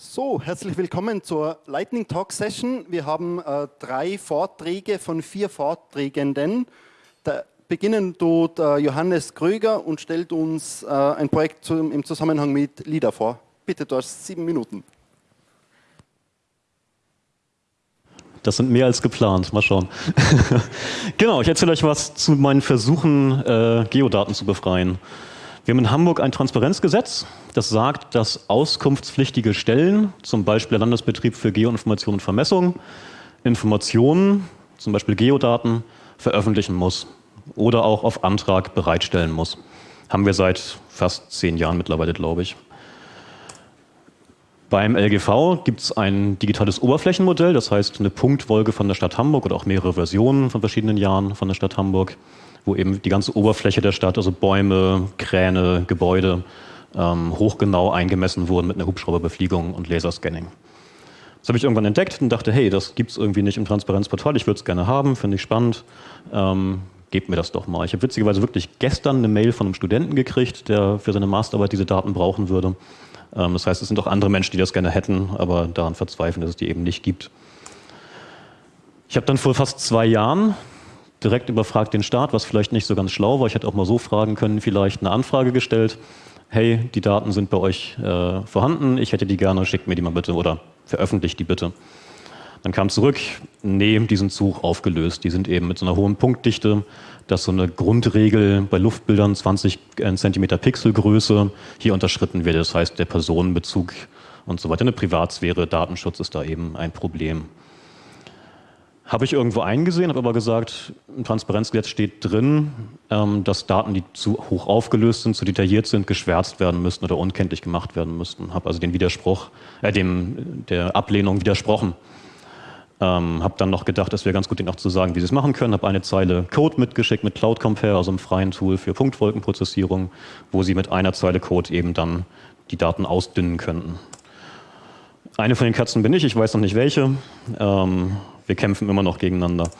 So, herzlich willkommen zur Lightning Talk Session. Wir haben äh, drei Vorträge von vier Vorträgenden. Da beginnen tut äh, Johannes Kröger und stellt uns äh, ein Projekt zum, im Zusammenhang mit LIDA vor. Bitte, du hast sieben Minuten. Das sind mehr als geplant. Mal schauen. genau, ich erzähle euch was zu meinen Versuchen, äh, Geodaten zu befreien. Wir haben in Hamburg ein Transparenzgesetz, das sagt, dass auskunftspflichtige Stellen, zum Beispiel der Landesbetrieb für Geoinformation und Vermessung, Informationen, zum Beispiel Geodaten, veröffentlichen muss oder auch auf Antrag bereitstellen muss. Haben wir seit fast zehn Jahren mittlerweile, glaube ich. Beim LGV gibt es ein digitales Oberflächenmodell, das heißt eine Punktwolke von der Stadt Hamburg oder auch mehrere Versionen von verschiedenen Jahren von der Stadt Hamburg wo eben die ganze Oberfläche der Stadt, also Bäume, Kräne, Gebäude, ähm, hochgenau eingemessen wurden mit einer Hubschrauberbefliegung und Laserscanning. Das habe ich irgendwann entdeckt und dachte, hey, das gibt es irgendwie nicht im Transparenzportal, ich würde es gerne haben, finde ich spannend, ähm, gebt mir das doch mal. Ich habe witzigerweise wirklich gestern eine Mail von einem Studenten gekriegt, der für seine Masterarbeit diese Daten brauchen würde. Ähm, das heißt, es sind auch andere Menschen, die das gerne hätten, aber daran verzweifeln, dass es die eben nicht gibt. Ich habe dann vor fast zwei Jahren direkt überfragt den Staat, was vielleicht nicht so ganz schlau war. Ich hätte auch mal so fragen können, vielleicht eine Anfrage gestellt. Hey, die Daten sind bei euch äh, vorhanden, ich hätte die gerne, schickt mir die mal bitte oder veröffentlicht die bitte. Dann kam zurück, nee, die sind zu aufgelöst. Die sind eben mit so einer hohen Punktdichte, dass so eine Grundregel bei Luftbildern 20 äh, cm Pixelgröße hier unterschritten wird. Das heißt, der Personenbezug und so weiter. Eine Privatsphäre, Datenschutz ist da eben ein Problem. Habe ich irgendwo eingesehen, habe aber gesagt, im Transparenzgesetz steht drin, ähm, dass Daten, die zu hoch aufgelöst sind, zu detailliert sind, geschwärzt werden müssten oder unkenntlich gemacht werden müssten. Habe also den Widerspruch, äh, dem, der Ablehnung widersprochen. Ähm, habe dann noch gedacht, es wäre ganz gut, ihnen auch zu sagen, wie sie es machen können. Habe eine Zeile Code mitgeschickt mit Cloud Compare, also einem freien Tool für Punktwolkenprozessierung, wo sie mit einer Zeile Code eben dann die Daten ausdünnen könnten. Eine von den Katzen bin ich, ich weiß noch nicht welche. Ähm, wir kämpfen immer noch gegeneinander.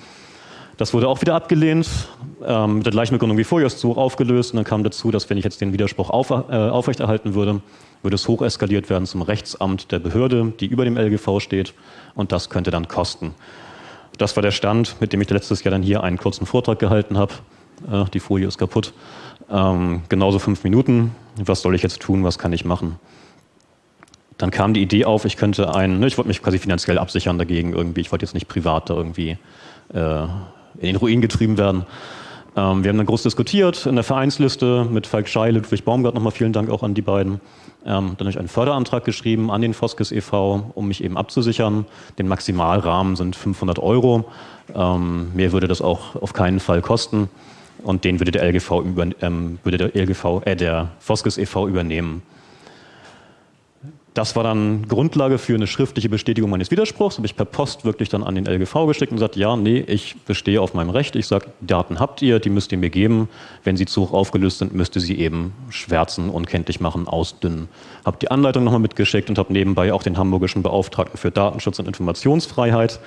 Das wurde auch wieder abgelehnt, ähm, mit der gleichen Begründung wie vorher, ist hoch aufgelöst. Und dann kam dazu, dass wenn ich jetzt den Widerspruch auf, äh, aufrechterhalten würde, würde es hocheskaliert werden zum Rechtsamt der Behörde, die über dem LGV steht. Und das könnte dann kosten. Das war der Stand, mit dem ich letztes Jahr dann hier einen kurzen Vortrag gehalten habe. Äh, die Folie ist kaputt. Ähm, genauso fünf Minuten. Was soll ich jetzt tun? Was kann ich machen? Dann kam die Idee auf, ich könnte einen, ne, ich wollte mich quasi finanziell absichern dagegen irgendwie, ich wollte jetzt nicht privat da irgendwie äh, in den Ruin getrieben werden. Ähm, wir haben dann groß diskutiert in der Vereinsliste mit Falk Schei, Ludwig Baumgart, nochmal vielen Dank auch an die beiden. Ähm, dann habe ich einen Förderantrag geschrieben an den Foskes e.V., um mich eben abzusichern. Den Maximalrahmen sind 500 Euro. Ähm, mehr würde das auch auf keinen Fall kosten. Und den würde der LGV, über, ähm, würde der LGV, äh, der Foskes e.V. übernehmen. Das war dann Grundlage für eine schriftliche Bestätigung meines Widerspruchs. Habe ich per Post wirklich dann an den LGV geschickt und gesagt, ja, nee, ich bestehe auf meinem Recht. Ich sage, Daten habt ihr, die müsst ihr mir geben. Wenn sie zu hoch aufgelöst sind, müsst ihr sie eben schwärzen, unkenntlich machen, ausdünnen. Habe die Anleitung nochmal mitgeschickt und habe nebenbei auch den hamburgischen Beauftragten für Datenschutz und Informationsfreiheit,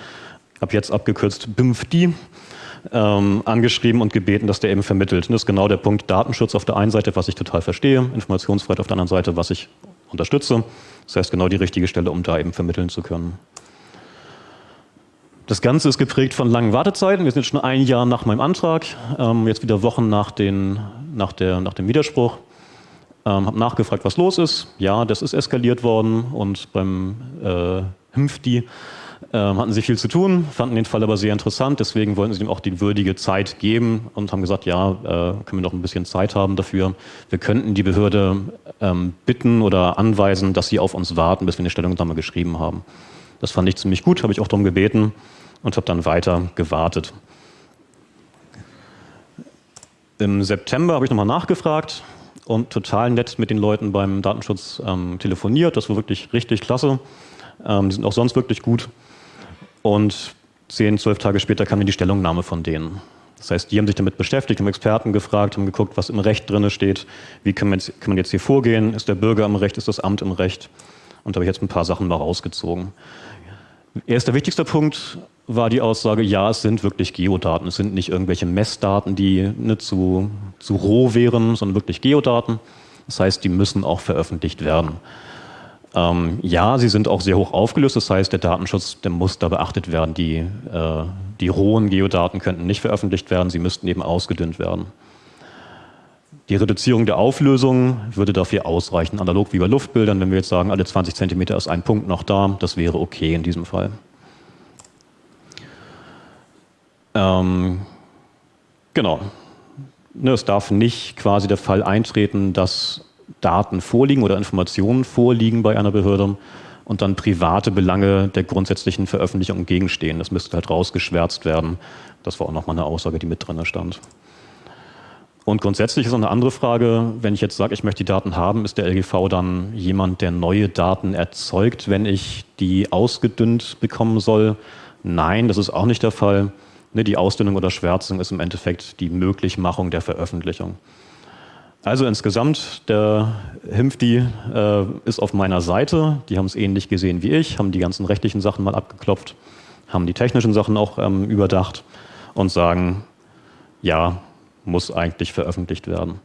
habe jetzt abgekürzt BIMFDI, ähm, angeschrieben und gebeten, dass der eben vermittelt. Und das ist genau der Punkt Datenschutz auf der einen Seite, was ich total verstehe, Informationsfreiheit auf der anderen Seite, was ich unterstütze. Das heißt, genau die richtige Stelle, um da eben vermitteln zu können. Das Ganze ist geprägt von langen Wartezeiten. Wir sind jetzt schon ein Jahr nach meinem Antrag, ähm, jetzt wieder Wochen nach, den, nach, der, nach dem Widerspruch. Ähm, habe nachgefragt, was los ist. Ja, das ist eskaliert worden und beim äh, HIMFDI ähm, hatten sie viel zu tun, fanden den Fall aber sehr interessant, deswegen wollten sie ihm auch die würdige Zeit geben und haben gesagt, ja, äh, können wir noch ein bisschen Zeit haben dafür. Wir könnten die Behörde ähm, bitten oder anweisen, dass sie auf uns warten, bis wir eine Stellungnahme geschrieben haben. Das fand ich ziemlich gut, habe ich auch darum gebeten und habe dann weiter gewartet. Im September habe ich nochmal nachgefragt und total nett mit den Leuten beim Datenschutz ähm, telefoniert. Das war wirklich richtig klasse. Ähm, die sind auch sonst wirklich gut. Und zehn, zwölf Tage später kam dann die Stellungnahme von denen. Das heißt, die haben sich damit beschäftigt, haben Experten gefragt, haben geguckt, was im Recht drin steht, wie kann man, jetzt, kann man jetzt hier vorgehen, ist der Bürger im Recht, ist das Amt im Recht. Und da habe ich jetzt ein paar Sachen mal rausgezogen. Erster wichtigster Punkt war die Aussage, ja, es sind wirklich Geodaten. Es sind nicht irgendwelche Messdaten, die ne, zu, zu roh wären, sondern wirklich Geodaten. Das heißt, die müssen auch veröffentlicht werden. Ähm, ja, sie sind auch sehr hoch aufgelöst, das heißt, der Datenschutz, der muss da beachtet werden. Die, äh, die rohen Geodaten könnten nicht veröffentlicht werden, sie müssten eben ausgedünnt werden. Die Reduzierung der Auflösung würde dafür ausreichen, analog wie bei Luftbildern, wenn wir jetzt sagen, alle 20 cm ist ein Punkt noch da, das wäre okay in diesem Fall. Ähm, genau. Ne, es darf nicht quasi der Fall eintreten, dass Daten vorliegen oder Informationen vorliegen bei einer Behörde und dann private Belange der grundsätzlichen Veröffentlichung entgegenstehen. Das müsste halt rausgeschwärzt werden. Das war auch nochmal eine Aussage, die mit drin stand. Und grundsätzlich ist noch eine andere Frage, wenn ich jetzt sage, ich möchte die Daten haben, ist der LGV dann jemand, der neue Daten erzeugt, wenn ich die ausgedünnt bekommen soll? Nein, das ist auch nicht der Fall. Ne, die Ausdünnung oder Schwärzung ist im Endeffekt die Möglichmachung der Veröffentlichung. Also insgesamt, der Himpfdi äh, ist auf meiner Seite. Die haben es ähnlich gesehen wie ich, haben die ganzen rechtlichen Sachen mal abgeklopft, haben die technischen Sachen auch ähm, überdacht und sagen, ja, muss eigentlich veröffentlicht werden.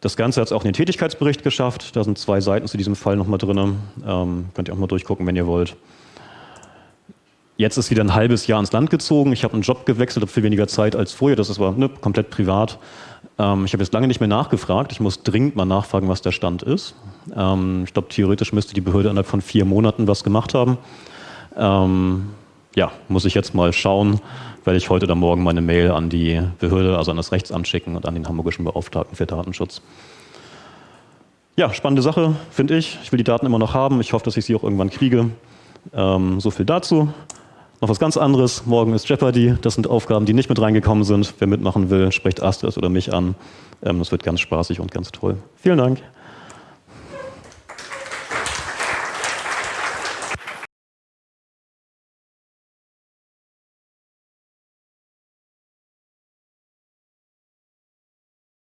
Das Ganze hat es auch in den Tätigkeitsbericht geschafft. Da sind zwei Seiten zu diesem Fall nochmal drin. Ähm, könnt ihr auch mal durchgucken, wenn ihr wollt. Jetzt ist wieder ein halbes Jahr ins Land gezogen. Ich habe einen Job gewechselt, habe viel weniger Zeit als vorher. Das ist aber ne, komplett privat. Ähm, ich habe jetzt lange nicht mehr nachgefragt. Ich muss dringend mal nachfragen, was der Stand ist. Ähm, ich glaube, theoretisch müsste die Behörde innerhalb von vier Monaten was gemacht haben. Ähm, ja, muss ich jetzt mal schauen, werde ich heute oder morgen meine Mail an die Behörde, also an das Rechtsamt schicken und an den hamburgischen Beauftragten für Datenschutz. Ja, spannende Sache, finde ich. Ich will die Daten immer noch haben. Ich hoffe, dass ich sie auch irgendwann kriege. Ähm, so viel dazu. Noch was ganz anderes. Morgen ist Jeopardy. Das sind Aufgaben, die nicht mit reingekommen sind. Wer mitmachen will, spricht Astrid oder mich an. Ähm, das wird ganz spaßig und ganz toll. Vielen Dank.